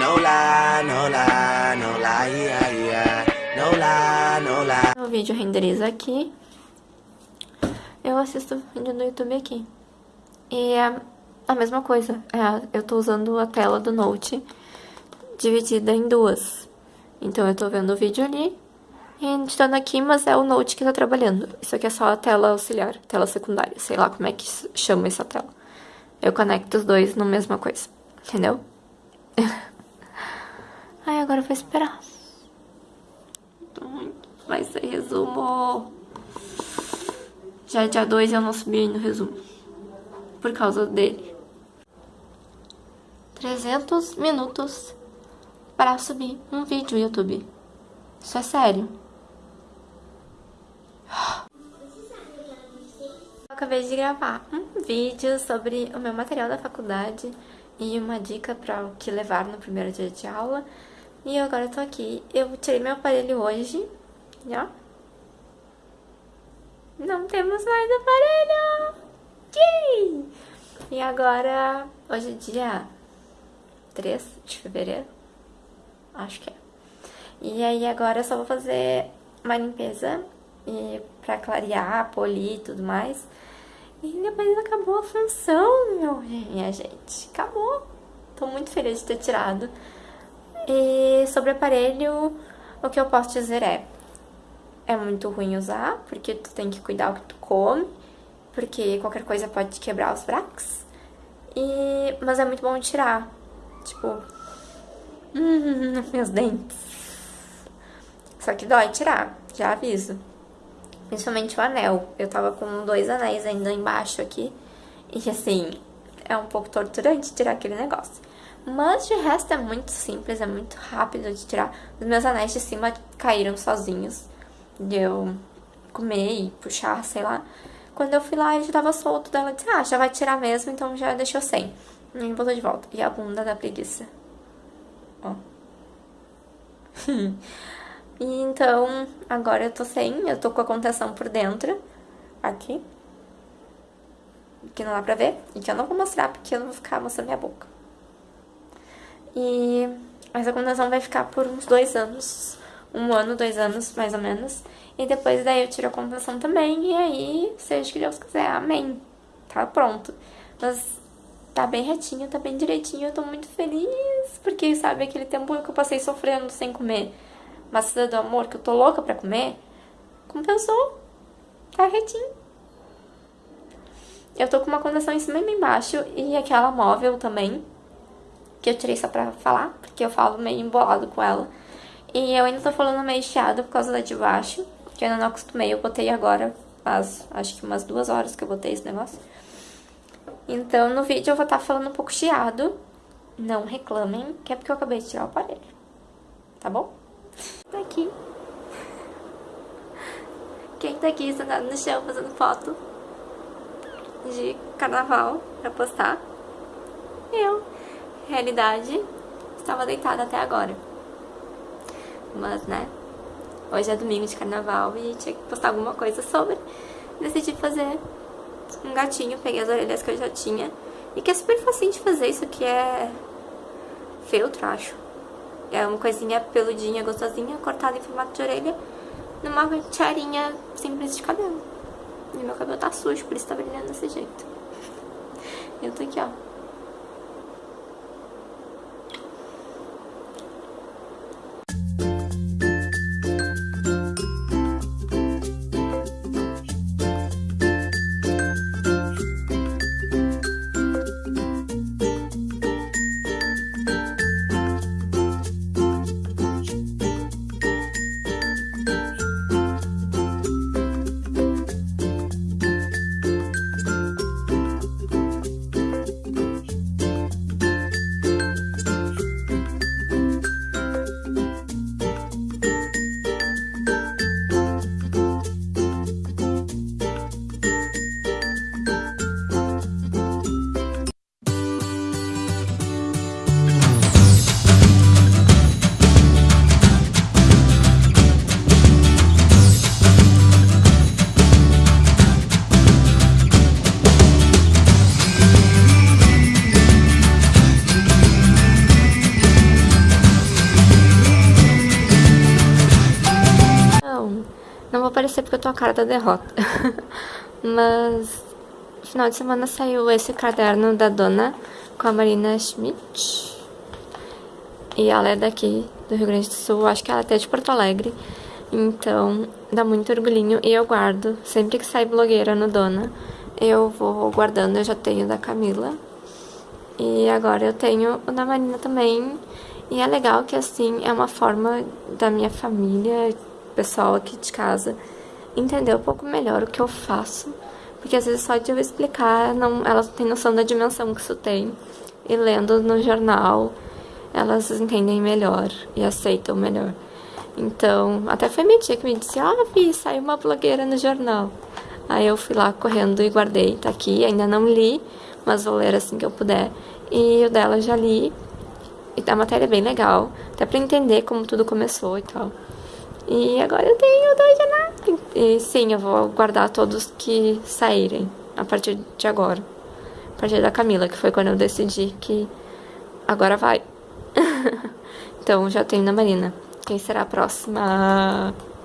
No lie, no lie, no lie, yeah, yeah. No lie, no lie. O vídeo renderiza aqui. Eu assisto vídeo no YouTube aqui. E é a mesma coisa. É, eu tô usando a tela do Note dividida em duas. Então eu tô vendo o vídeo ali e editando aqui, mas é o Note que tá trabalhando. Isso aqui é só a tela auxiliar, tela secundária, sei lá como é que chama essa tela. Eu conecto os dois na mesma coisa, entendeu? Ai, agora eu vou esperar. Vai ser resumo. Já é dia 2 e eu não subi no resumo. Por causa dele. 300 minutos para subir um vídeo no YouTube. Isso é sério. Eu acabei de gravar um vídeo sobre o meu material da faculdade e uma dica para o que levar no primeiro dia de aula. E agora eu tô aqui. Eu tirei meu aparelho hoje, ó. Não temos mais aparelho! Yay! E agora, hoje é dia 3 de fevereiro. Acho que é. E aí agora eu só vou fazer uma limpeza e pra clarear, polir e tudo mais. E depois acabou a função, minha gente. Acabou. Tô muito feliz de ter tirado. E sobre o aparelho, o que eu posso dizer é... É muito ruim usar, porque tu tem que cuidar o que tu come. Porque qualquer coisa pode quebrar os braços. E... Mas é muito bom tirar. Tipo, Hum, meus dentes. Só que dói tirar, já aviso. Principalmente o anel. Eu tava com dois anéis ainda embaixo aqui. E assim, é um pouco torturante tirar aquele negócio. Mas de resto é muito simples, é muito rápido de tirar. Os meus anéis de cima caíram sozinhos. De eu comer e puxar, sei lá. Quando eu fui lá, ele já tava solto. Daí ela disse, ah, já vai tirar mesmo, então já deixou sem. E voltou de volta. E a bunda da preguiça. Ó. e então, agora eu tô sem, eu tô com a contenção por dentro, aqui. Que não dá pra ver, e que eu não vou mostrar, porque eu não vou ficar mostrando minha boca. E essa contenção vai ficar por uns dois anos, um ano, dois anos, mais ou menos. E depois daí eu tiro a contenção também, e aí, seja o que Deus quiser, amém. Tá pronto. Mas tá bem retinho, tá bem direitinho, eu tô muito feliz, porque, sabe, aquele tempo que eu passei sofrendo sem comer maçã do amor, que eu tô louca pra comer, compensou, tá retinho. Eu tô com uma condição em cima e embaixo, e aquela móvel também, que eu tirei só pra falar, porque eu falo meio embolado com ela. E eu ainda tô falando meio chiado por causa da de baixo, que eu ainda não acostumei, eu botei agora, faz acho que umas duas horas que eu botei esse negócio. Então, no vídeo eu vou estar tá falando um pouco chiado. Não reclamem, que é porque eu acabei de tirar o aparelho. Tá bom? Tá aqui. Quem tá aqui sentado no chão fazendo foto de carnaval pra postar? Eu. Realidade, estava deitada até agora. Mas, né, hoje é domingo de carnaval e tinha que postar alguma coisa sobre. Decidi fazer um gatinho, peguei as orelhas que eu já tinha. E que é super facinho de fazer, isso aqui é feltro, acho. É uma coisinha peludinha, gostosinha, cortada em formato de orelha, numa tiarinha simples de cabelo. E meu cabelo tá sujo, por isso tá brilhando desse jeito. Eu tô aqui, ó. Parecer porque eu tô a cara da derrota. Mas final de semana saiu esse caderno da dona com a Marina Schmidt. E ela é daqui do Rio Grande do Sul, acho que ela é até de Porto Alegre. Então, dá muito orgulhinho e eu guardo. Sempre que sai blogueira no Dona, eu vou guardando. Eu já tenho da Camila. E agora eu tenho o da Marina também. E é legal que, assim, é uma forma da minha família, pessoal aqui de casa, entender um pouco melhor o que eu faço. Porque às vezes só de eu explicar, não, elas não têm noção da dimensão que isso tem. E lendo no jornal, elas entendem melhor e aceitam melhor. Então, até foi minha tia que me disse, ah, Vi, saiu uma blogueira no jornal. Aí eu fui lá correndo e guardei, tá aqui, ainda não li, mas vou ler assim que eu puder. E o dela já li, e a matéria é bem legal, até pra entender como tudo começou e tal. E agora eu tenho dois jornais. E sim, eu vou guardar todos que saírem a partir de agora. A partir da Camila, que foi quando eu decidi que agora vai. então já tenho na Marina. Quem será a próxima?